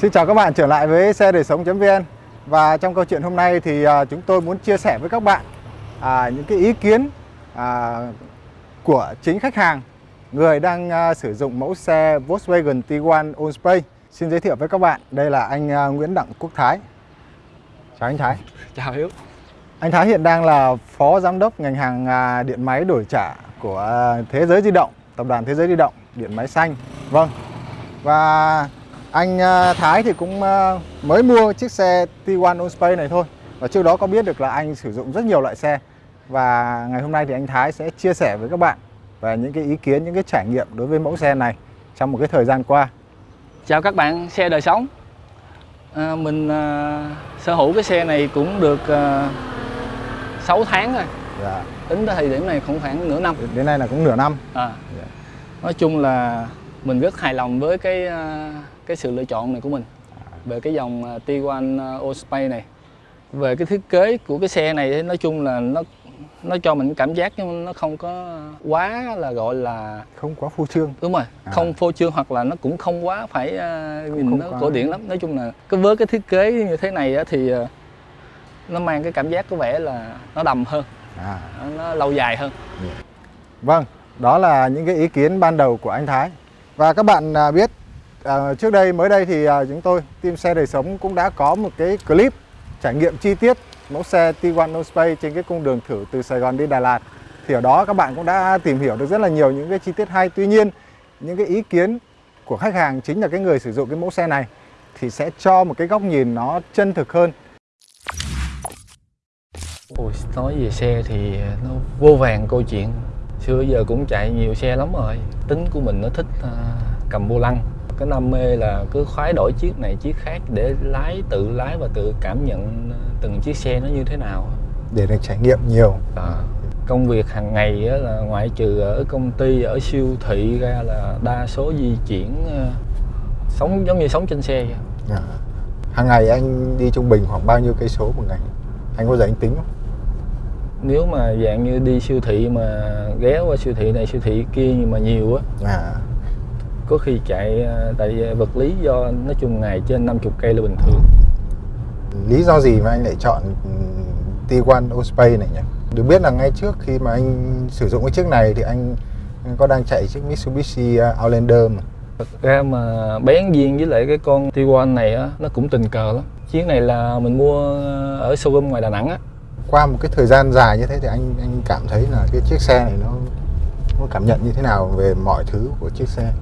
Xin chào các bạn trở lại với xe đời sống.vn Và trong câu chuyện hôm nay thì à, chúng tôi muốn chia sẻ với các bạn à, những cái ý kiến à, của chính khách hàng Người đang à, sử dụng mẫu xe Volkswagen Tiguan Allspace. Xin giới thiệu với các bạn, đây là anh à, Nguyễn Đặng Quốc Thái. Chào anh Thái. Chào Hiếu. Anh Thái hiện đang là Phó Giám đốc ngành hàng à, điện máy đổi trả của à, Thế giới di động Tập đoàn Thế giới di động, điện máy xanh. Vâng. Và anh à, Thái thì cũng à, mới mua chiếc xe Tiguan Allspace này thôi. Và trước đó có biết được là anh sử dụng rất nhiều loại xe. Và ngày hôm nay thì anh Thái sẽ chia sẻ với các bạn Về những cái ý kiến, những cái trải nghiệm đối với mẫu xe này Trong một cái thời gian qua. Chào các bạn xe đời sống. À, Mình à, sở hữu cái xe này cũng được à, 6 tháng rồi. Dạ. Tính tới thời điểm này cũng khoảng nửa năm. Đến nay là cũng nửa năm. À, Dạ. Nói chung là mình rất hài lòng với cái à, cái sự lựa chọn này của mình Về cái dòng à, Tiguan à, Allspace này. Về cái thiết kế của cái xe này thì nói chung là nó nó cho mình cảm giác nhưng nó không có quá là gọi là Không quá phu trương. Đúng rồi À. không phô trương hoặc là nó cũng không quá phải à, nhìn không nó quá- cổ điển lắm. Nói chung là cái với cái thiết kế như thế này thì nó mang cái cảm giác có vẻ là nó đầm hơn. À. nó lâu dài hơn. Vâng, đó là những cái ý kiến ban đầu của anh Thái. Và các bạn biết à, trước đây mới đây thì à, chúng tôi team xe đời sống cũng đã có một cái clip trải nghiệm chi tiết mẫu xe Tiguan Space trên cái cung đường thử từ Sài Gòn đi Đà Lạt. Thì ở đó các bạn cũng đã tìm hiểu được rất là nhiều những cái chi tiết hay. Tuy nhiên những cái ý kiến của khách hàng chính là cái người sử dụng cái mẫu xe này thì sẽ cho một cái góc nhìn nó chân thực hơn. Ôi, nói về xe thì nó vô vàng câu chuyện xưa giờ cũng chạy nhiều xe lắm rồi tính của mình nó thích uh, cầm vô lăng cái đam mê là cứ khoái đổi chiếc này chiếc khác để lái tự lái và tự cảm nhận à, từng chiếc xe nó như thế nào để được trải nghiệm nhiều. À, công việc hàng ngày á, là ngoại trừ ở công ty ở siêu thị ra là đa số di chuyển ờ, sống giống như sống trên xe vậy. À. Hàng ngày anh đi trung bình khoảng bao nhiêu cây số một ngày? Anh có giờ anh tính không? nếu mà dạng như đi siêu thị mà ghé qua siêu thị này siêu thị kia nhưng mà nhiều á À, có khi chạy ờ, tại vật lý do nói chung ngày trên 50 cây là bình thường lý do gì mà anh lại chọn ừm, Tiguan Allspace này nhỉ? Được biết là ngay trước khi mà anh sử dụng cái chiếc này thì anh anh có đang chạy chiếc Mitsubishi uh, Outlander mà. Thật ra mà bén duyên với lại cái con Tiguan này á nó cũng tình cờ lắm chiếc này là mình mua ở showroom ngoài Đà Nẵng á Qua một cái thời gian dài như thế thì anh anh cảm thấy là cái chiếc xe này nó nó cảm nhận như thế nào về mọi thứ của chiếc xe?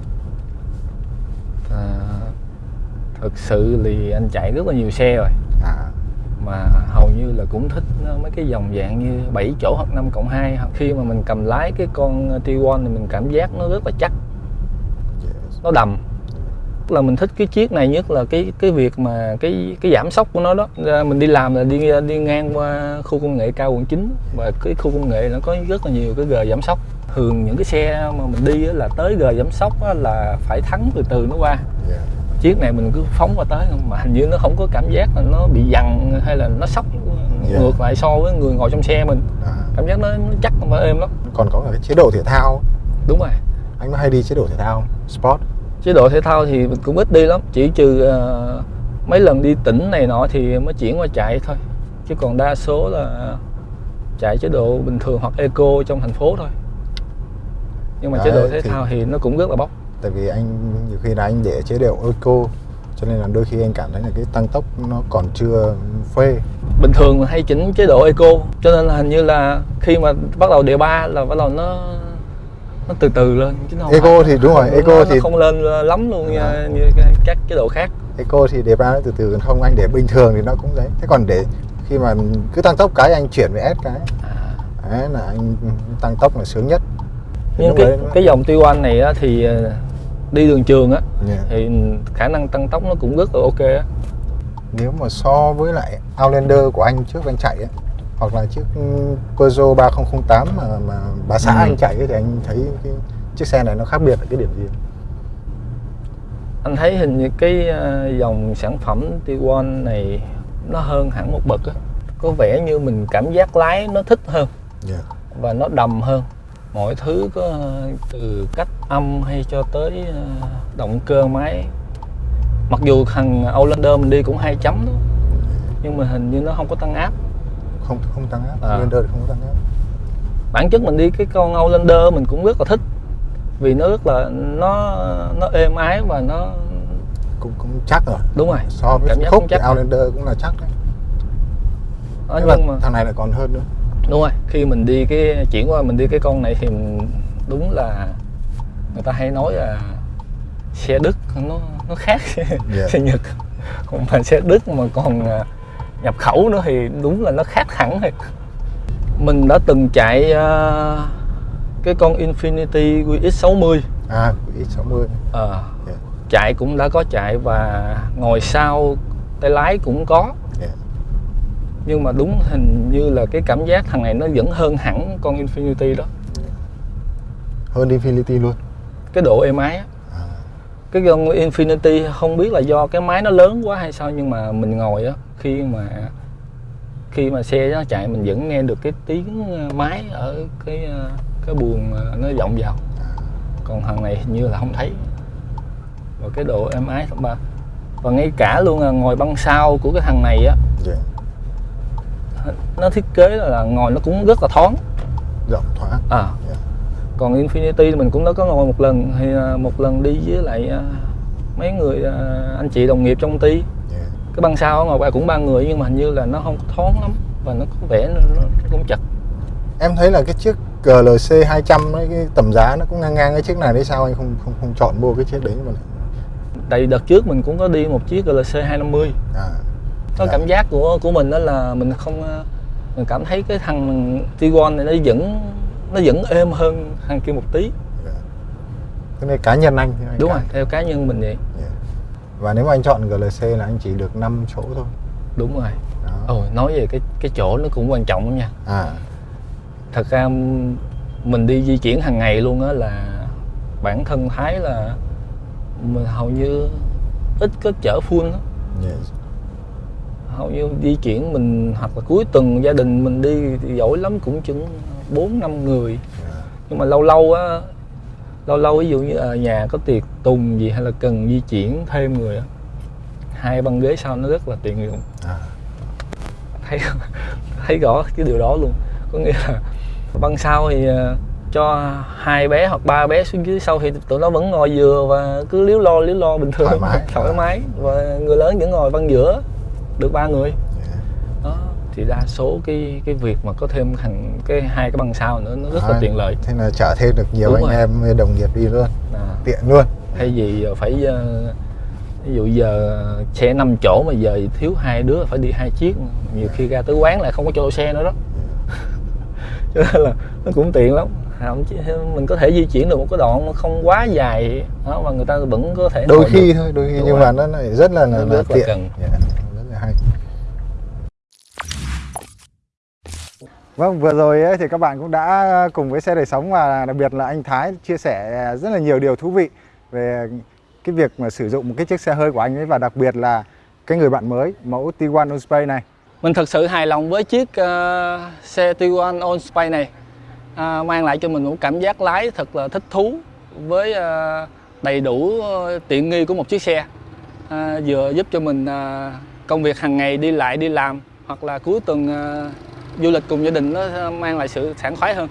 À, thực sự thì anh chạy rất là nhiều xe rồi. À, mà hầu như là cũng thích mấy cái dòng dạng như 7 chỗ hoặc 5 cộng 2 khi mà mình cầm lái cái con Tiguan thì mình cảm giác nó rất là chắc. Yes. nó đầm. Tức là mình thích cái chiếc này nhất là cái cái việc mà cái cái giảm sóc của nó đó. Mình đi làm là đi đi ngang qua khu công nghệ cao quận 9 và cái khu công nghệ nó có rất là nhiều cái gờ giảm sóc thường những cái xe mà mình đi là tới gờ giảm sóc là phải thắng từ từ nó qua Yeah. chiếc này mình cứ phóng qua tới mà hình như nó không có cảm giác là nó bị dằn hay là nó sóc Yeah. ngược lại so với người ngồi trong xe mình À, cảm giác nó, nó chắc và êm lắm còn có cái chế độ thể thao. đúng rồi Anh có hay đi chế độ thể thao? Sport. chế độ thể thao thì mình cũng ít đi lắm chỉ trừ ờ, mấy lần đi tỉnh này nọ thì mới chuyển qua chạy thôi chứ còn đa số là chạy chế độ bình thường hoặc eco trong thành phố thôi nhưng mà chế Đấy, độ thể thì- thao thì nó cũng rất là bốc Tại vì anh nhiều khi là anh để chế độ eco cho nên là đôi khi anh cảm thấy là cái tăng tốc nó còn chưa phê. bình thường hay chỉnh chế độ eco cho nên là hình như là khi mà bắt đầu đề ba là bắt đầu nó nó từ từ lên chứ nó không Eco phải- thì đúng rồi, nó- eco nó thì- không lên lắm luôn nha, Đó. như các chế độ khác Eco thì đề ba nó từ từ không anh để bình thường thì nó cũng đấy. Thế còn để khi mà cứ tăng tốc cái anh chuyển về S cái à. đấy là anh tăng tốc là sướng nhất. Nhưng cái cái dòng Tiguan này á, thì ờ, đi đường trường á Yeah. thì khả năng tăng tốc nó cũng rất là ok á Nếu mà so với lại Outlander của anh trước anh chạy ấy, hoặc là chiếc Peugeot 3008 mà mà bà xã Ừ. anh chạy ấy, thì anh thấy cái chiếc xe này nó khác biệt ở cái điểm gì? anh thấy hình như cái ờ, dòng sản phẩm Tiguan này nó hơn hẳn một bậc á có vẻ như mình cảm giác lái nó thích hơn Yeah. và nó đầm hơn mọi thứ có ờ, từ cách âm hay cho tới ờ, động cơ máy. Mặc dù thằng Outlander mình đi cũng hai chấm đó nhưng mà hình như nó không có tăng áp. Không không tăng áp. À. Outlander không có tăng áp. Bản chất mình đi cái con Outlander mình cũng rất là thích vì nó rất là nó nó êm ái và nó cũng cũng chắc rồi. Đúng rồi. So với Cảm giác khúc cũng thì chắc rồi. Outlander cũng là chắc đấy. Đó, nhưng mà nhưng mà thằng này lại còn hơn nữa đúng rồi khi mình đi cái chuyển qua mình đi cái con này thì mình, đúng là người ta hay nói là xe Đức nó nó khác xe Nhật. Còn mà xe Đức mà còn à, nhập khẩu nữa thì đúng là nó khác hẳn thiệt. Mình đã từng chạy à, cái con Infinity QX60 à X60 Ờ, Yeah. chạy cũng đã có chạy và ngồi sau tay lái cũng có. Yeah. Nhưng mà đúng hình như là cái cảm giác thằng này nó vẫn hơn hẳn con Infinity đó. Hơn Infinity luôn. Cái độ êm ái á. À, cái con Infinity không biết là do cái máy nó lớn quá hay sao nhưng mà mình ngồi á khi mà khi mà xe nó chạy mình vẫn nghe được cái tiếng ờ, máy ở cái ờ, cái buồng ờ, nó vọng vào. Còn thằng này hình như là không thấy. Và cái độ êm ái ba. Và ngay cả luôn là ngồi băng sau của cái thằng này á yeah. Nó thiết kế là ngồi nó cũng rất là thoáng. Rộng thoáng. À. Yeah. còn Infinity mình cũng đã có ngồi một lần thì à, một lần đi với lại à, mấy người à, anh chị đồng nghiệp trong công ty. Yeah. cái băng sau ngồi ba cũng ba người nhưng mà hình như là nó không thoáng lắm và nó có vẻ nó, nó cũng chật. Em thấy là cái chiếc GLC 200 ấy, cái tầm giá nó cũng ngang ngang cái chiếc này đấy sao anh không không không chọn mua cái chiếc đấy mà tại đợt trước mình cũng có đi một chiếc GLC 250 à có Dạ. cảm giác của của mình đó là mình không à, mình cảm thấy cái thằng Tiguan này nó vẫn nó vẫn êm hơn thằng kia một tí. Cái này cá nhân anh đúng rồi theo cá nhân mình vậy. Yeah. và nếu mà anh chọn GLC là anh chỉ được 5 chỗ thôi. Đúng rồi. Đó. Ồ nói về cái cái chỗ nó cũng quan trọng lắm nha. À. Thật ra mình đi di chuyển hàng ngày luôn á là bản thân thái là mình hầu như ít có chở full lắm. Yes. Hầu như di chuyển mình hoặc là cuối tuần gia đình mình đi thì giỏi lắm cũng chừng bốn năm người. Nhưng mà lâu lâu á lâu lâu ví dụ như ở nhà có tiệc tùng gì hay là cần di chuyển thêm người á hai băng ghế sau nó rất là tiện dụng à. Thấy thấy rõ cái điều đó luôn. Có nghĩa là băng sau thì ờ, cho hai bé hoặc ba bé xuống dưới sau thì tụi nó vẫn ngồi vừa và cứ liếu lo liếu lo bình thường. Thoải mái. thoải mái. Và người lớn vẫn ngồi băng giữa được ba người yeah. đó thì đa số cái cái việc mà có thêm thằng cái hai cái băng sau nữa nó rất là Đấy. tiện lợi thế là chở thêm được nhiều Đúng anh rồi. em đồng nghiệp đi luôn à, tiện luôn thay vì phải ờ, ví dụ giờ xe 5 chỗ mà giờ thiếu hai đứa phải đi hai chiếc nhiều khi ra tới quán lại không có chỗ xe nữa đó cho nên là nó cũng tiện lắm mình có thể di chuyển được một cái đoạn không quá dài đó mà người ta vẫn có thể đôi khi thôi đôi khi Đúng nhưng rồi. mà nó lại rất là là, Nó là rất là tiện cần. Yeah, rất là hay Vâng, vừa rồi ấy, thì các bạn cũng đã ờ, cùng với xe đời sống và đặc biệt là anh Thái chia sẻ ờ, rất là nhiều điều thú vị về cái việc mà sử dụng một cái chiếc xe hơi của anh ấy và đặc biệt là cái người bạn mới mẫu Tiguan Allspace này. mình thật sự hài lòng với chiếc uh, xe Tiguan Allspace này Uh, mang lại cho mình một cảm giác lái thật là thích thú với uh, đầy đủ uh, tiện nghi của một chiếc xe Uh, vừa giúp cho mình uh, công việc hàng ngày đi lại đi làm hoặc là cuối tuần uh, du lịch cùng gia đình nó mang lại sự sảng khoái hơn.